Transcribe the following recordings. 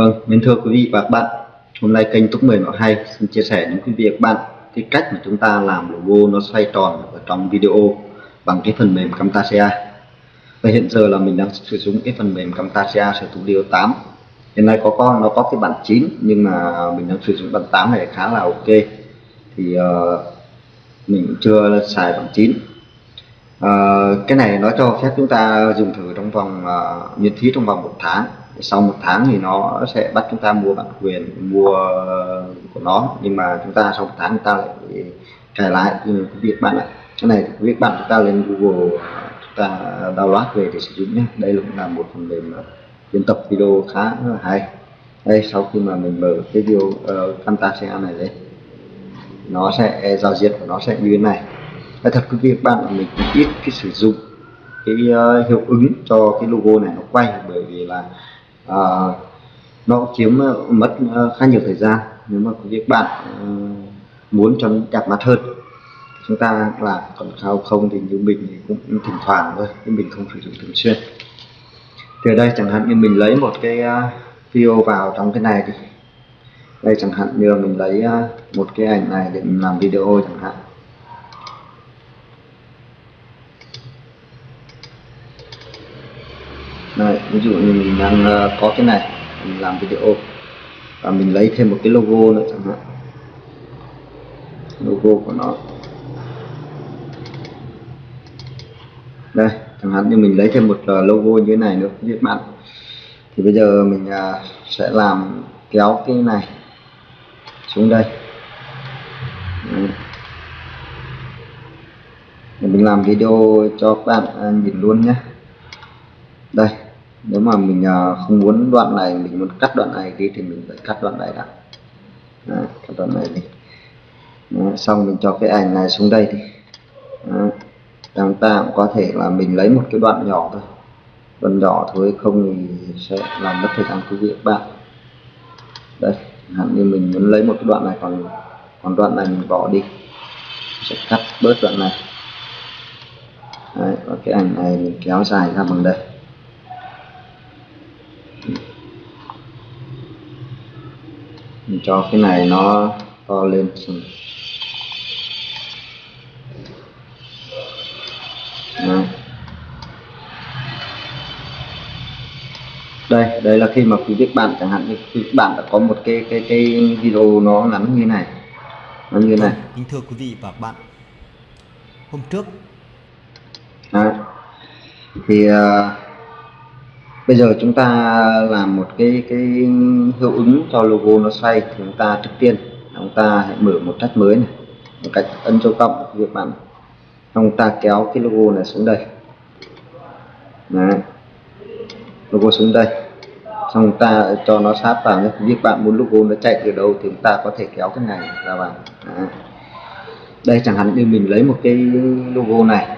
Vâng, mình thưa quý vị và các bạn Hôm nay kênh Túc 10 Nó Hay xin chia sẻ đến quý vị và các bạn cái cách mà chúng ta làm logo nó xoay tròn ở trong video bằng cái phần mềm Camtasia. Và hiện giờ là mình đang sử dụng cái phần mềm Camtasia Studio 8 hiện nay có con nó có cái bản 9 nhưng mà mình đang sử dụng bản 8 này khá là ok. Thì uh, mình chưa xài bản 9 Ờ, cái này nó cho phép chúng ta dùng thử trong vòng uh, miễn phí trong vòng một tháng. Sau một tháng thì nó sẽ bắt chúng ta mua bản quyền mua của nó. Nhưng mà chúng ta sau một tháng chúng ta lại cài lại. Như quý vị bạn ạ. Cái này thì quý vị bạn chúng ta lên Google chúng ta download về để sử dụng nhé. Đây cũng là một phần mềm ờ, biên tập video khá là hay. Đây sau khi mà mình mở cái video uh, Camtasia này lên nó sẽ giao diện của nó sẽ như thế này. Nói thật quý vị bạn là mình cũng ít cái sử dụng cái uh, hiệu ứng cho cái logo này nó quay bởi vì là uh, nó chiếm uh, mất uh, khá nhiều thời gian. Nếu mà quý vị bạn uh, muốn cho nó đẹp mắt hơn chúng ta làm còn sao không thì như mình thì cũng thỉnh thoảng thôi nhưng mình không sử dụng thường xuyên. Thì ở đây chẳng hạn như mình lấy một cái uh, video vào trong cái này đi. Đây chẳng hạn như mình lấy uh, một cái ảnh này để mình làm video chẳng hạn Đây, ví dụ như mình đang ờ, có cái này, mình làm video, và mình lấy thêm một cái logo nữa chẳng hạn. Logo của nó. Đây, chẳng hạn như mình lấy thêm một ờ, logo như thế này nữa các bạn. Thì bây giờ mình ờ, sẽ làm kéo cái này xuống đây. Để mình làm video cho các bạn nhìn luôn nhé. Đây nếu mà mình à, không muốn đoạn này mình muốn cắt đoạn này đi thì mình phải cắt đoạn này đã. Đấy, cắt đoạn này đi. Đấy, xong mình cho cái ảnh này xuống đây đi. Đấy. chúng ta cũng có thể là mình lấy một cái đoạn nhỏ thôi. Đoạn nhỏ thôi không thì sẽ làm mất thời gian quý vị các bạn. Đây hẳn như mình muốn lấy một cái đoạn này còn còn đoạn này mình bỏ đi. Sẽ cắt bớt đoạn này. Đấy, và cái ảnh này mình kéo dài ra bằng đây. Mình cho cái này nó to lên. Đó. đây đây là khi mà quý vị bạn chẳng hạn như quý vị bạn đã có một cái cái cái video nó ngắn như này. Nó như này. Kính thưa quý vị và bạn. Hôm trước. Đó. thì uh, bây giờ chúng ta làm một cái cái hiệu ứng cho logo nó xoay, thì chúng ta trước tiên chúng ta hãy mở một tách mới này, một cách ấn dấu cộng việc bạn. Chúng ta kéo cái logo này xuống đây. Đấy. logo xuống đây. Xong ta cho nó sát vào nhé. Việc bạn muốn logo nó chạy từ đâu thì chúng ta có thể kéo cái này ra vào. Đấy. đây chẳng hạn như mình lấy một cái logo này.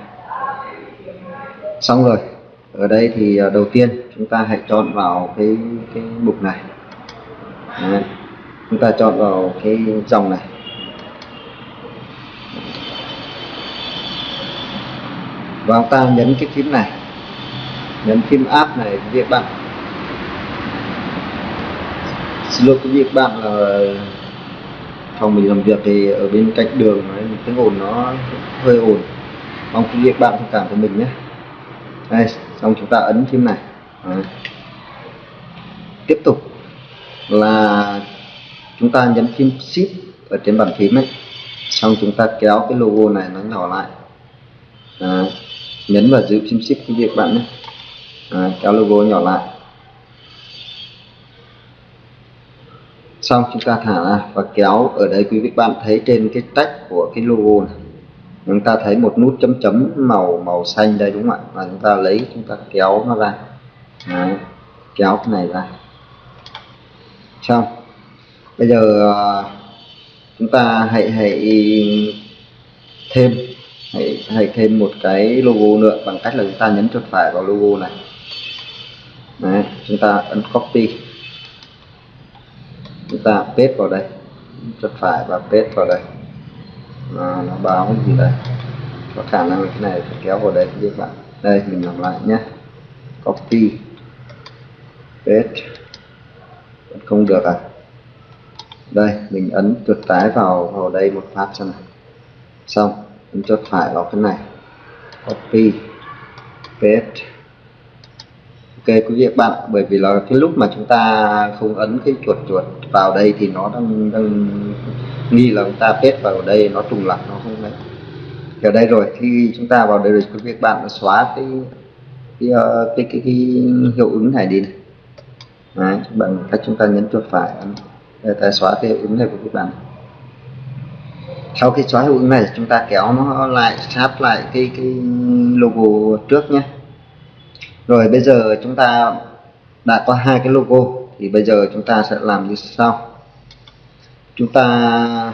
Xong rồi ở đây thì à, đầu tiên chúng ta hãy chọn vào cái cái mục này. Đấy. chúng ta chọn vào cái dòng này. Và chúng ta nhấn cái phím này. Nhấn phím app này việc bạn. Xin lỗi quý vị các bạn là phòng mình làm việc thì ở bên cạnh đường ấy, tiếng ồn nó hơi ồn. Mong quý vị các bạn thông cảm cho mình nhé. Đây xong chúng ta ấn phím này. À. tiếp tục là chúng ta nhấn phím shift ở trên bàn phím ấy. Xong chúng ta kéo cái logo này nó nhỏ lại. À, nhấn vào giữ phím shift cái việc bạn nhé. Kéo logo nhỏ lại. Xong chúng ta thả ra và kéo ở đây quý vị bạn thấy trên cái tách của cái logo này chúng ta thấy một nút chấm chấm màu màu xanh đây đúng không ạ? Và chúng ta lấy chúng ta kéo nó ra. Đấy. kéo cái này ra. Xong. Bây giờ à, chúng ta hãy hãy thêm hãy, hãy thêm một cái logo nữa bằng cách là chúng ta nhấn chuột phải vào logo này. Đấy, chúng ta ấn copy. Chúng ta paste vào đây. Chuột phải và paste vào đây nó, nó báo cái gì đây có khả năng cái này phải kéo vào đây các bạn. Đây mình làm lại nhé. Copy. Paste. Không được à? Đây mình ấn chuột trái vào vào đây một phát xem này. Xong ấn chuột phải vào cái này. Copy. Paste. Ok quý vị bạn bởi vì là cái lúc mà chúng ta không ấn cái chuột chuột vào đây thì nó đang, đang nghi là chúng ta paste vào đây nó trùng lặp nó không đấy. Ở đây rồi khi chúng ta vào đây rồi quý vị bạn xóa cái cái, ờ, cái, cái, cái hiệu ứng này đi này. Đấy, bằng cách chúng ta nhấn chuột phải để ta xóa cái hiệu ứng này của các bạn. Sau khi xóa hiệu ứng này chúng ta kéo nó lại sát lại cái cái logo trước nhé. Rồi bây giờ chúng ta đã có hai cái logo thì bây giờ chúng ta sẽ làm như sau chúng ta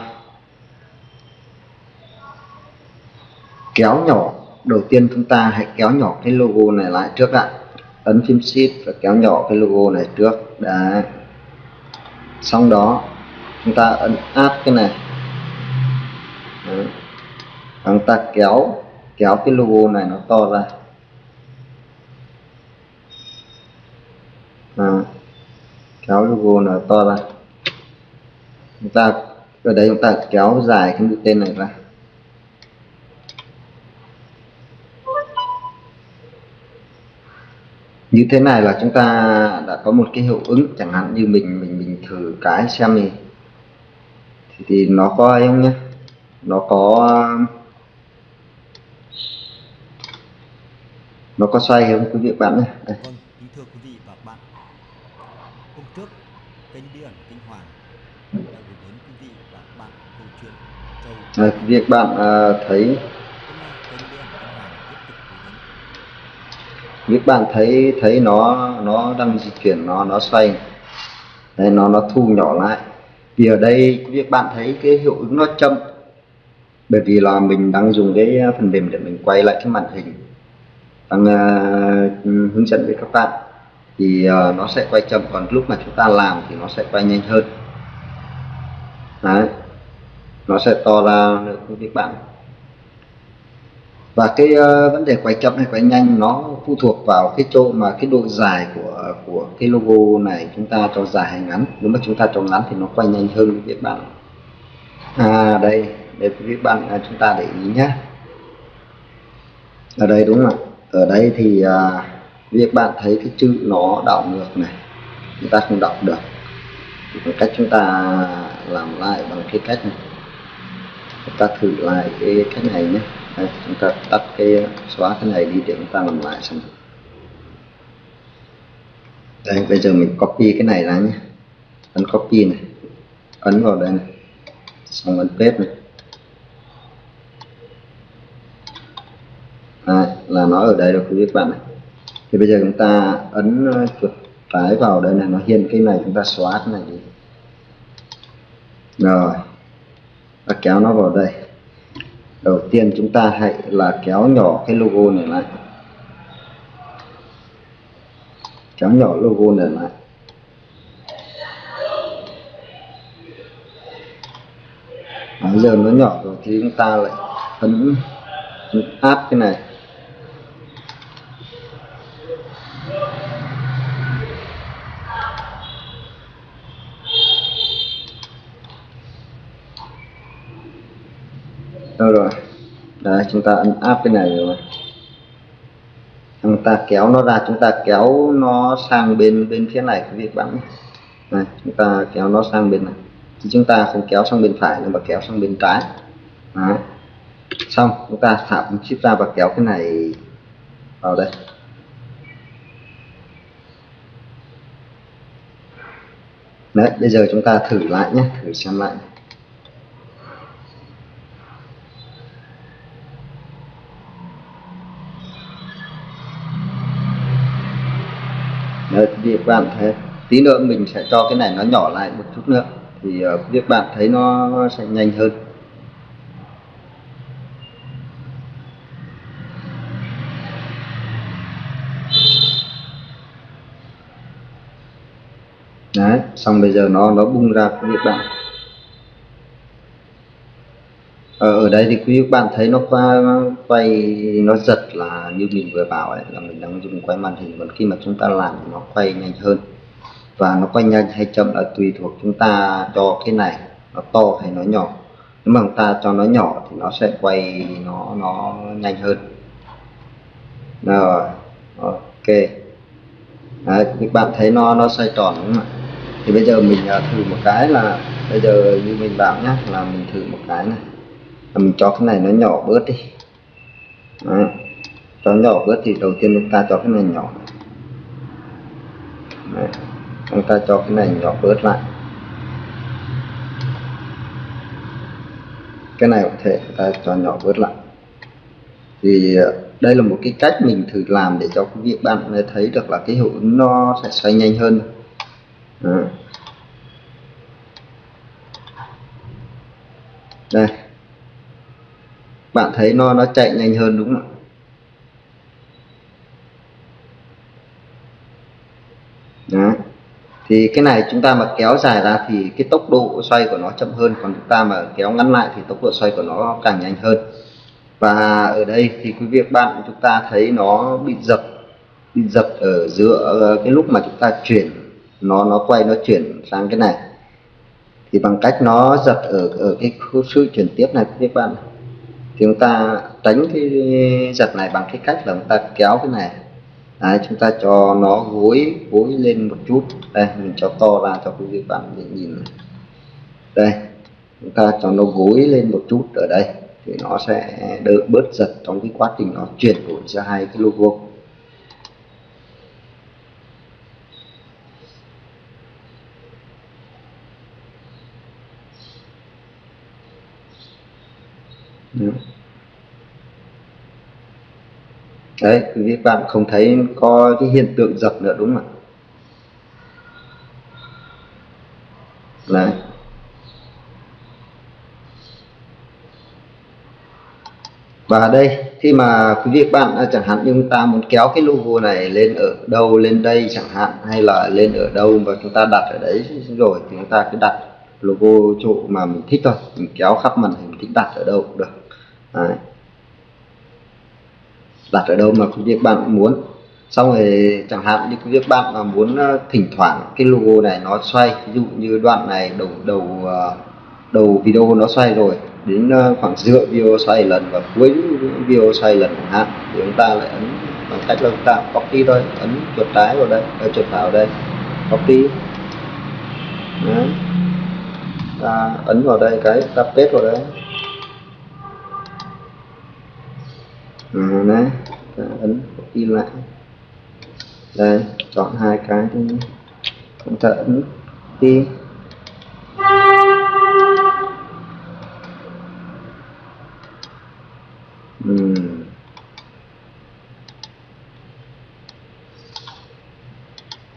kéo nhỏ. Đầu tiên chúng ta hãy kéo nhỏ cái logo này lại trước ạ. Ấn phím shift và kéo nhỏ cái logo này trước. Đã xong đó chúng ta ấn áp cái này. Đấy. chúng ta kéo kéo cái logo này nó to ra. À, kéo logo nó to ra chúng ta ở đây chúng ta kéo dài cái mũi tên này ra. Như thế này là chúng ta đã có một cái hiệu ứng chẳng hạn như mình mình mình thử cái xem thì thì, thì nó có ấy không nhé nó có nó có xoay không quý vị bạn nhé Vâng, kính thưa quý vị và bạn. Hôm trước, kênh điện Kinh Hoàng à, vị bạn à, thấy vị bạn thấy thấy nó nó đang di chuyển nó nó xoay. Đây nó nó thu nhỏ lại. Vì ở đây vị bạn thấy cái hiệu ứng nó chậm. Bởi vì là mình đang dùng cái phần mềm để mình quay lại cái màn hình. Đang uh, hướng dẫn với các bạn. Thì uh, nó sẽ quay chậm. Còn lúc mà chúng ta làm thì nó sẽ quay nhanh hơn đấy. Nó sẽ to ra được quý vị bạn và cái uh, vấn đề quay chậm hay quay nhanh nó phụ thuộc vào cái chỗ mà cái độ dài của của cái logo này chúng ta cho dài hay ngắn. Nếu mà chúng ta cho ngắn thì nó quay nhanh hơn quý vị bạn à đây để quý vị bạn à, chúng ta để ý nhé ở đây đúng không ạ? Ở đây thì à, việc bạn thấy cái chữ nó đảo ngược này. Chúng ta không đọc được thì cách chúng ta làm lại bằng cái cách này. Chúng ta thử lại cái cách này nhé. Đây, chúng ta tắt cái xóa cái này đi để chúng ta làm lại xem. Đây bây giờ mình copy cái này ra nhé. Ấn copy này. Ấn vào đây này. Xong ấn paste này. À, là nó ở đây rồi quý vị các bạn này thì bây giờ chúng ta ấn ờ, chuột trái vào đây này, nó hiện cái này, chúng ta xóa cái này đi. Rồi, ta kéo nó vào đây. Đầu tiên chúng ta hãy là kéo nhỏ cái logo này lại. Kéo nhỏ logo này lại. Bây giờ nó nhỏ rồi thì chúng ta lại ấn áp cái này đâu rồi đấy chúng ta ấn áp cái này rồi. Chúng ta kéo nó ra, chúng ta kéo nó sang bên bên phía này quý vị bạn này. Chúng ta kéo nó sang bên này. Thì chúng ta không kéo sang bên phải, nhưng mà kéo sang bên trái. Đấy. xong, chúng ta thả chip ra và kéo cái này vào đây. Đấy, bây giờ chúng ta thử lại nhé, thử xem lại. Đấy, các bạn thấy tí nữa mình sẽ cho cái này nó nhỏ lại một chút nữa. Thì ờ, việc các bạn thấy nó, sẽ nhanh hơn. Đấy xong bây giờ nó nó bung ra các bạn ở, ở đây thì quý bạn thấy nó qua quay nó giật là như mình vừa bảo ấy là mình đang dùng quay màn hình còn khi mà chúng ta làm thì nó quay nhanh hơn. Và nó quay nhanh hay chậm là tùy thuộc chúng ta cho cái này nó to hay nó nhỏ. Nếu mà chúng ta cho nó nhỏ thì nó sẽ quay nó nó nhanh hơn. Rồi ok. Đấy, các bạn thấy nó nó xoay tròn đúng không ạ? Thì bây giờ mình à, thử một cái là bây giờ như mình bảo nhé là mình thử một cái này mình cho cái này nó nhỏ bớt đi Đấy. cho nhỏ bớt thì đầu tiên chúng ta cho cái này nhỏ Đấy. chúng ta cho cái này nhỏ bớt lại cái này có thể chúng ta cho nhỏ bớt lại thì ờ, đây là một cái cách mình thử làm để cho quý vị bạn thấy được là cái hiệu ứng nó sẽ xoay nhanh hơn Đó. đây bạn thấy nó nó chạy nhanh hơn đúng không ạ? Đó. thì cái này chúng ta mà kéo dài ra thì cái tốc độ xoay của nó chậm hơn, còn chúng ta mà kéo ngắn lại thì tốc độ xoay của nó càng nhanh hơn. Và ở đây thì quý vị bạn, chúng ta thấy nó bị giật bị giật ở giữa ờ, cái lúc mà chúng ta chuyển, nó nó quay, nó chuyển sang cái này. Thì bằng cách nó giật ở ở cái khu sự chuyển tiếp này các bạn thì chúng ta tránh cái giật này bằng cái cách là chúng ta kéo cái này. Đấy, chúng ta cho nó gối gối lên một chút. Đây mình cho to ra cho quý vị bạn nhìn đây chúng ta cho nó gối lên một chút ở đây thì nó sẽ đỡ bớt giật trong cái quá trình nó chuyển đổi giữa hai cái logo. Đấy, quý vị, bạn không thấy có cái hiện tượng giật nữa, đúng không ạ? Đấy. Và đây, khi mà quý vị bạn à, chẳng hạn như chúng ta muốn kéo cái logo này lên ở đâu, lên đây chẳng hạn, hay là lên ở đâu và chúng ta đặt ở đấy rồi thì chúng ta cứ đặt logo chỗ mà mình thích thôi. Mình kéo khắp màn hình thích đặt ở đâu cũng được đấy. đặt ở đâu mà công việc bạn muốn xong rồi chẳng hạn như công việc bạn mà muốn ờ, thỉnh thoảng cái logo này nó xoay, ví dụ như đoạn này đầu đầu ờ, đầu video nó xoay rồi, đến ờ, khoảng giữa video xoay lần và cuối video xoay lần chẳng hạn, thì chúng ta lại ấn bằng cách là chúng ta copy thôi, ấn chuột trái vào đây ở chuột phải vào đây, copy Đấy. ta ấn vào đây cái ta paste vào đây nè đấy. Ta ấn copy lại. Đây, chọn hai cái chúng ta ấn copy uhm. Ừ.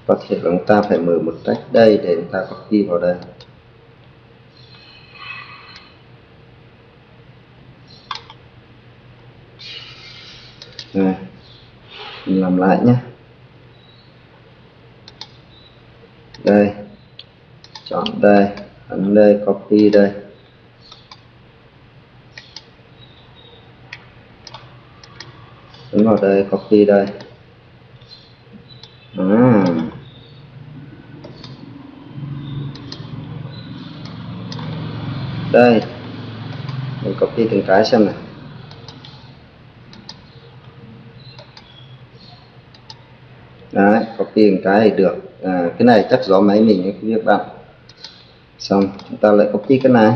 có thể là chúng ta phải mở một cách đây để chúng ta copy vào đây Rồi. mình làm lại nhé. Đây, chọn đây, ấn đây, copy đây. Ấn vào đây, copy đây. À. đây, mình copy từng cái xem này tiền cái này được à, cái này chắc gió máy mình nhé quý bạn. Xong chúng ta lại copy cái này.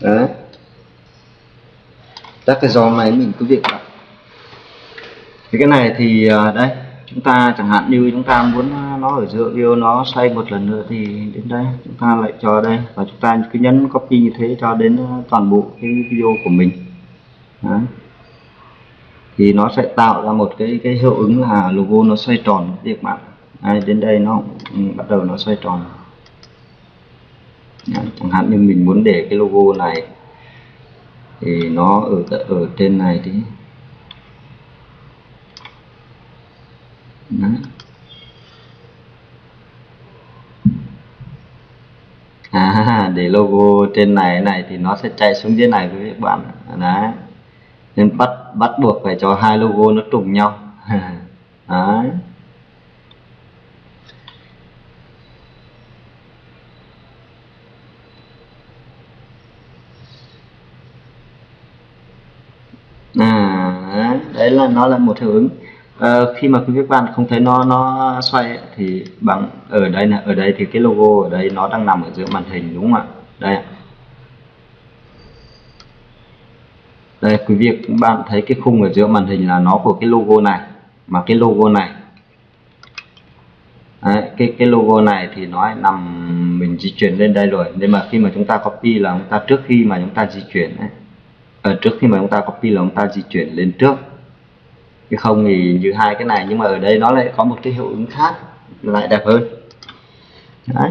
Đấy. Các cái gió máy mình cứ việc vậy thì cái này thì à, đây chúng ta chẳng hạn như chúng ta muốn nó ở giữa video nó xoay một lần nữa thì đến đây chúng ta lại cho đây. Và chúng ta cứ nhấn copy như thế cho đến à, toàn bộ cái video của mình. Đấy. thì nó sẽ tạo ra một cái cái hiệu ứng là logo nó xoay tròn việc bạn đây, đến đây nó bắt đầu nó xoay tròn. Đấy, chẳng hạn như mình muốn để cái logo này thì nó ở ở trên này thì Đó. à để logo trên này này thì nó sẽ chạy xuống dưới này với các bạn đấy. Nên bắt bắt buộc phải cho hai logo nó trùng nhau. Đấy à đấy là nó là một hiệu ứng. À, khi mà quý vị bạn không thấy nó nó xoay thì bằng ở đây là ở đây thì cái logo ở đây nó đang nằm ở giữa màn hình đúng không ạ? Đây đây quý vị các bạn thấy cái khung ở giữa màn hình là nó của cái logo này mà cái logo này. Đấy, cái cái logo này thì nó nằm mình di chuyển lên đây rồi. Nên mà khi mà chúng ta copy là chúng ta trước khi mà chúng ta di chuyển ấy, ở trước khi mà chúng ta copy là chúng ta di chuyển lên trước chứ không thì như hai cái này nhưng mà ở đây nó lại có một cái hiệu ứng khác lại đẹp hơn. Đấy.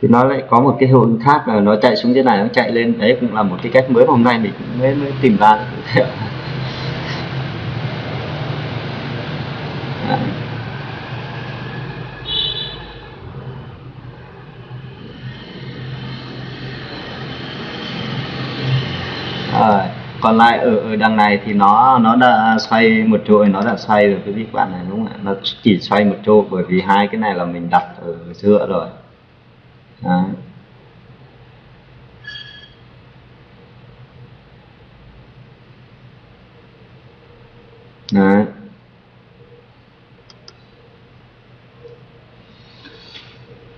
Thì nó lại có một cái hiệu ứng khác là nó chạy xuống dưới này nó chạy lên. Đấy cũng là một cái cách mới mà hôm nay mình mới, mới tìm ra. Còn lại ở, ở đằng này thì nó nó đã xoay một chỗ nó đã xoay rồi cái các bạn này đúng không ạ nó chỉ xoay một chỗ bởi vì hai cái này là mình đặt ở giữa rồi Đấy. Đấy.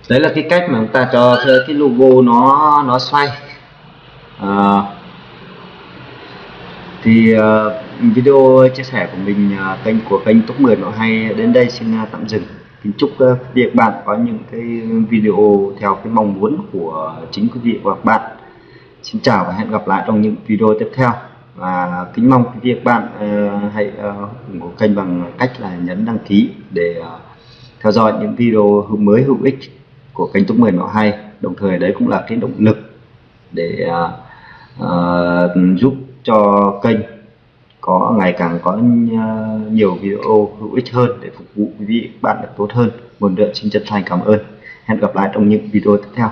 đấy là cái cách mà chúng ta cho cái logo nó nó xoay à, thì uh, video chia sẻ của mình uh, kênh của kênh top 10 nội hay. Đến đây xin uh, tạm dừng. Kính chúc uh, việc bạn có những cái video theo cái mong muốn của chính quý vị và các bạn. Xin chào và hẹn gặp lại trong những video tiếp theo. Và kính mong quý vị và các bạn uh, hãy uh, ủng hộ kênh bằng cách là nhấn đăng ký để uh, theo dõi những video mới hữu ích của kênh top 10 nội hay. Đồng thời đấy cũng là cái động lực để uh, uh, giúp cho kênh có ngày càng có ờ, nhiều video hữu ích hơn để phục vụ quý vị, bạn được tốt hơn. Một lần xin chân thành cảm ơn. Hẹn gặp lại trong những video tiếp theo.